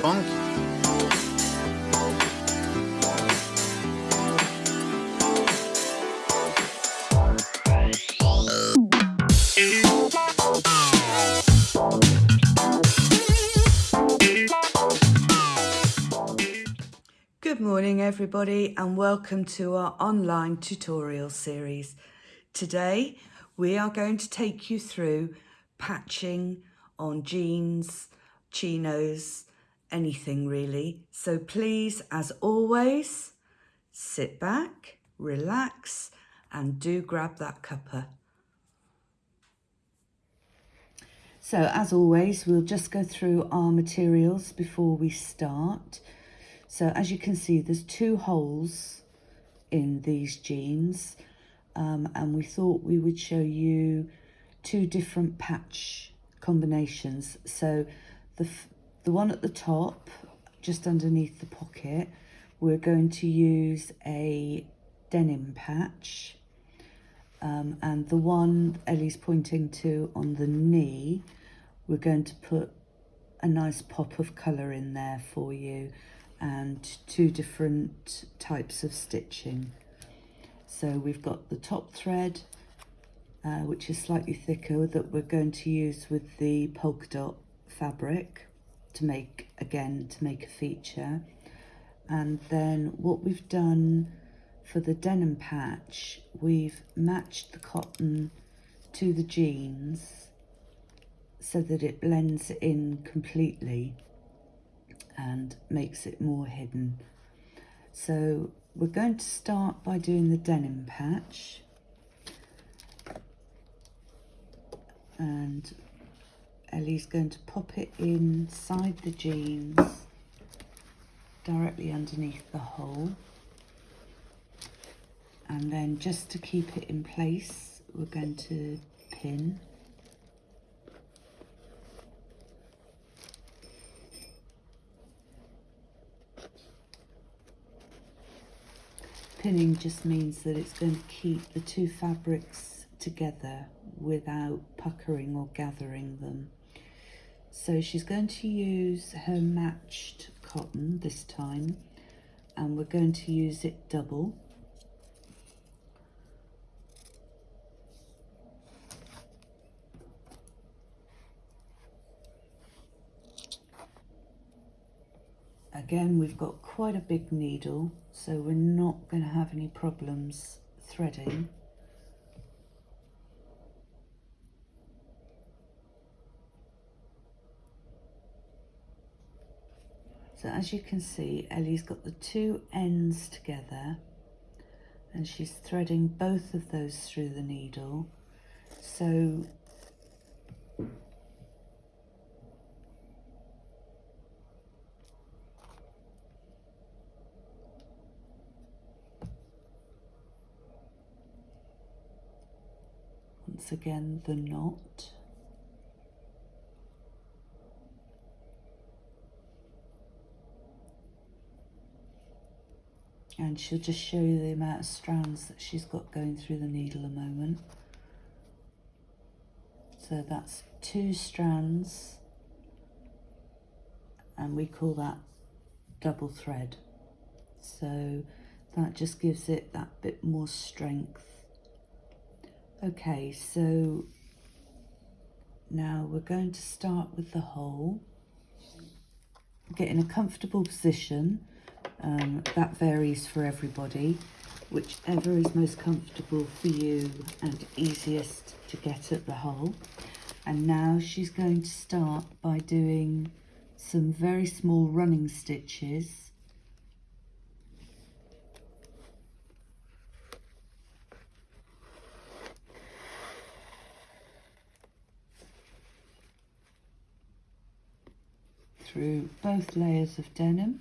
punk. Good morning everybody and welcome to our online tutorial series. Today we are going to take you through patching on jeans, chinos, anything really. So please, as always, sit back, relax and do grab that cuppa. So as always, we'll just go through our materials before we start. So as you can see, there's two holes in these jeans um, and we thought we would show you two different patch combinations. So the, the one at the top, just underneath the pocket, we're going to use a denim patch. Um, and the one Ellie's pointing to on the knee, we're going to put a nice pop of colour in there for you and two different types of stitching. So we've got the top thread, uh, which is slightly thicker that we're going to use with the polka dot fabric to make, again, to make a feature. And then what we've done for the denim patch, we've matched the cotton to the jeans so that it blends in completely and makes it more hidden. So we're going to start by doing the denim patch. And Ellie's going to pop it inside the jeans directly underneath the hole and then just to keep it in place we're going to pin pinning just means that it's going to keep the two fabrics together without puckering or gathering them. So she's going to use her matched cotton this time and we're going to use it double. Again, we've got quite a big needle, so we're not going to have any problems threading. So as you can see, Ellie's got the two ends together and she's threading both of those through the needle. So once again the knot and she'll just show you the amount of strands that she's got going through the needle a moment. So that's two strands and we call that double thread. So that just gives it that bit more strength. Okay so now we're going to start with the hole. Get in a comfortable position um, that varies for everybody. Whichever is most comfortable for you and easiest to get at the hole. And now she's going to start by doing some very small running stitches through both layers of denim.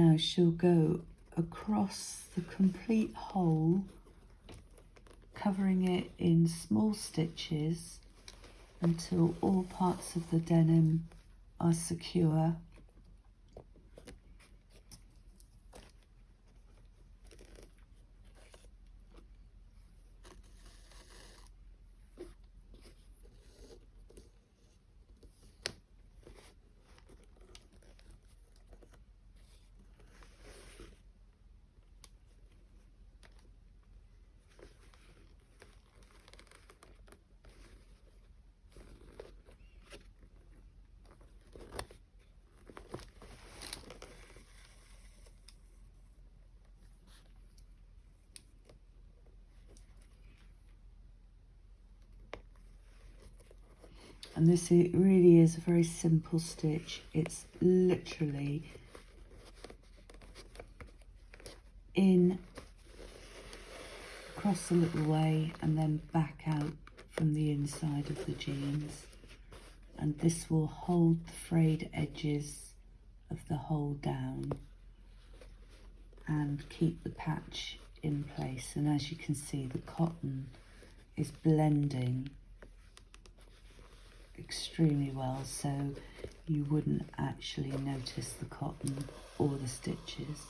Now she'll go across the complete hole, covering it in small stitches until all parts of the denim are secure and this really is a very simple stitch. It's literally in across a little way and then back out from the inside of the jeans. And this will hold the frayed edges of the hole down and keep the patch in place. And as you can see the cotton is blending extremely well so you wouldn't actually notice the cotton or the stitches.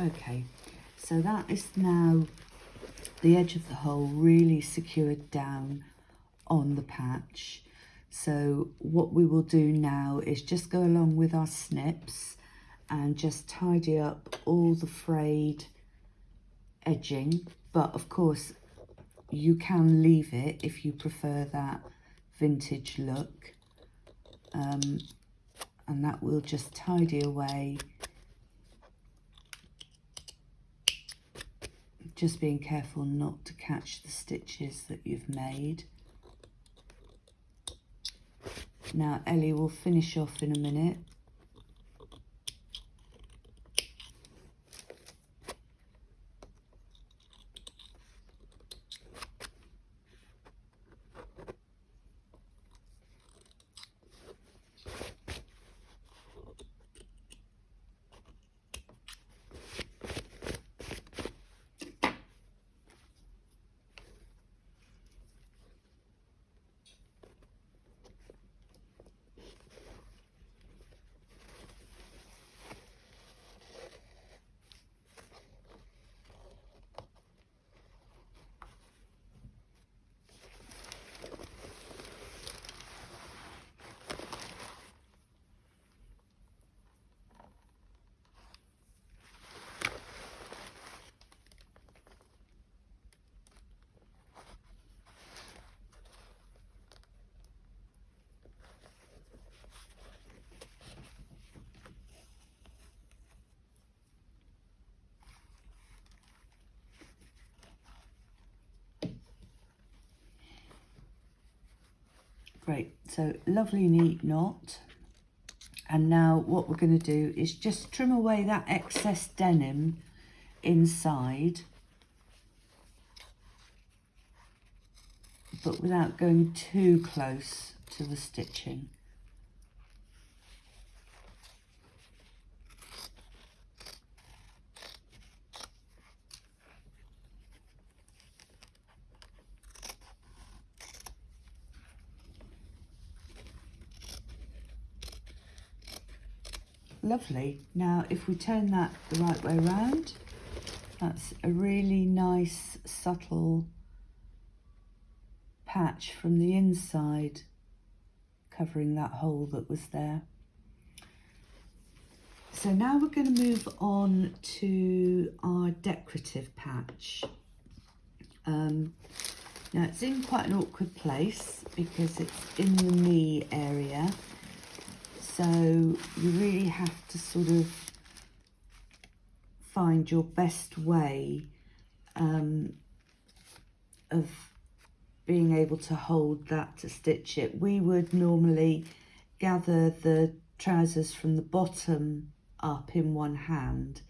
Okay, so that is now the edge of the hole really secured down on the patch. So what we will do now is just go along with our snips and just tidy up all the frayed edging. But of course, you can leave it if you prefer that vintage look. Um, and that will just tidy away just being careful not to catch the stitches that you've made. Now Ellie will finish off in a minute Great, so lovely neat knot. And now what we're going to do is just trim away that excess denim inside. But without going too close to the stitching. Lovely. Now, if we turn that the right way around, that's a really nice, subtle patch from the inside covering that hole that was there. So now we're going to move on to our decorative patch. Um, now it's in quite an awkward place because it's in the knee area so you really have to sort of find your best way um, of being able to hold that to stitch it. We would normally gather the trousers from the bottom up in one hand,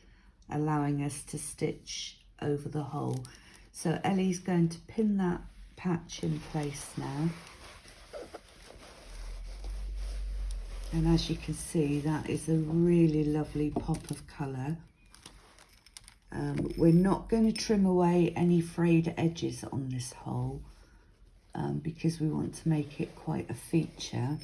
allowing us to stitch over the hole. So Ellie's going to pin that patch in place now. And as you can see that is a really lovely pop of colour. Um, we're not going to trim away any frayed edges on this hole um, because we want to make it quite a feature.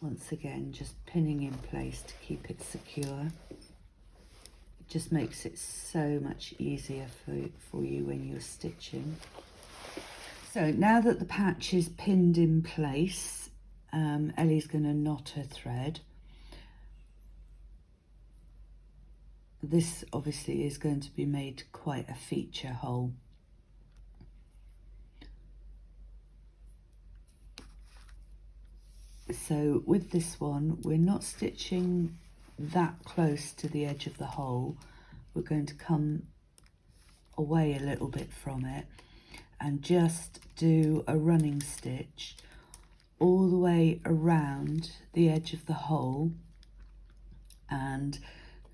Once again just pinning in place to keep it secure just makes it so much easier for, for you when you're stitching. So now that the patch is pinned in place, um, Ellie's going to knot her thread. This obviously is going to be made quite a feature hole. So with this one, we're not stitching that close to the edge of the hole, we're going to come away a little bit from it and just do a running stitch all the way around the edge of the hole and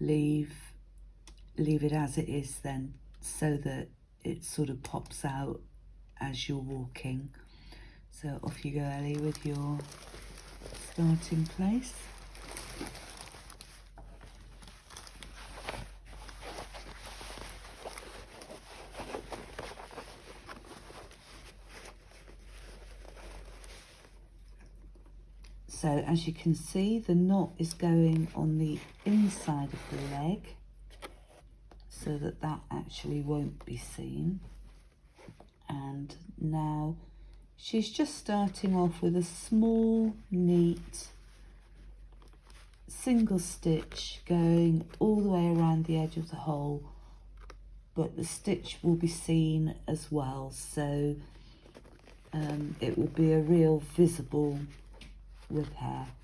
leave leave it as it is then so that it sort of pops out as you're walking. So off you go Ellie with your starting place So as you can see, the knot is going on the inside of the leg so that that actually won't be seen. And now she's just starting off with a small, neat single stitch going all the way around the edge of the hole but the stitch will be seen as well so um, it will be a real visible repair.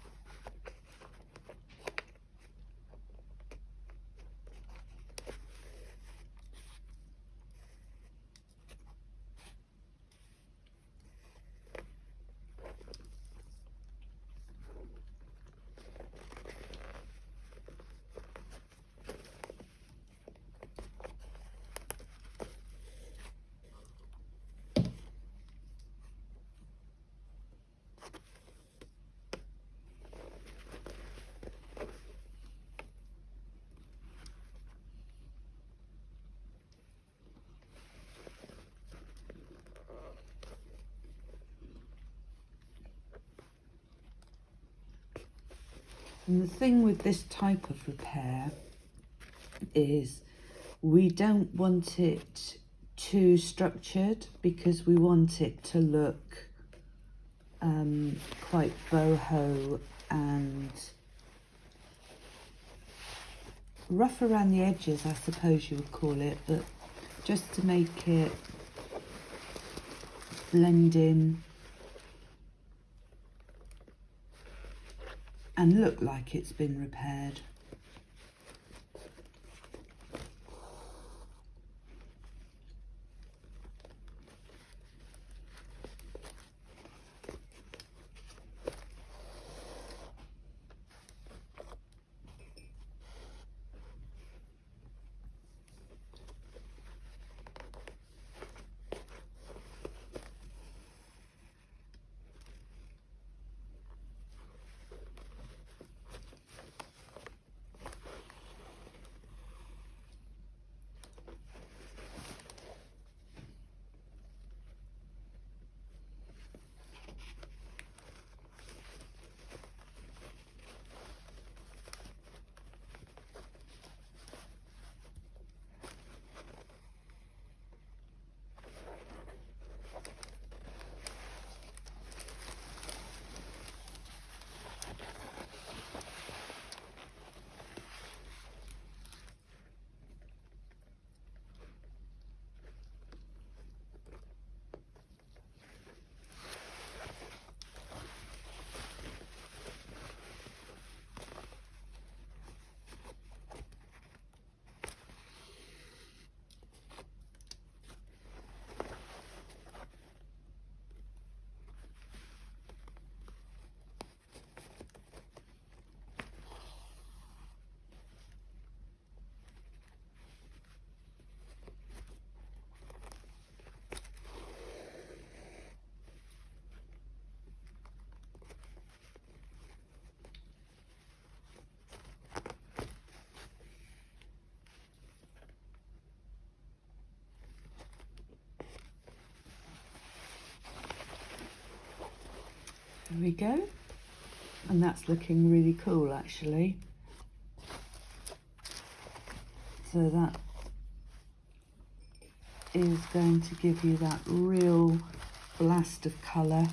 And the thing with this type of repair is we don't want it too structured because we want it to look um, quite boho and rough around the edges, I suppose you would call it, but just to make it blend in and look like it's been repaired. We go. And that's looking really cool actually. So that is going to give you that real blast of colour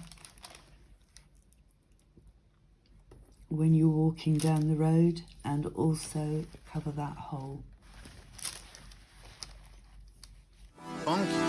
when you're walking down the road and also cover that hole. Funky.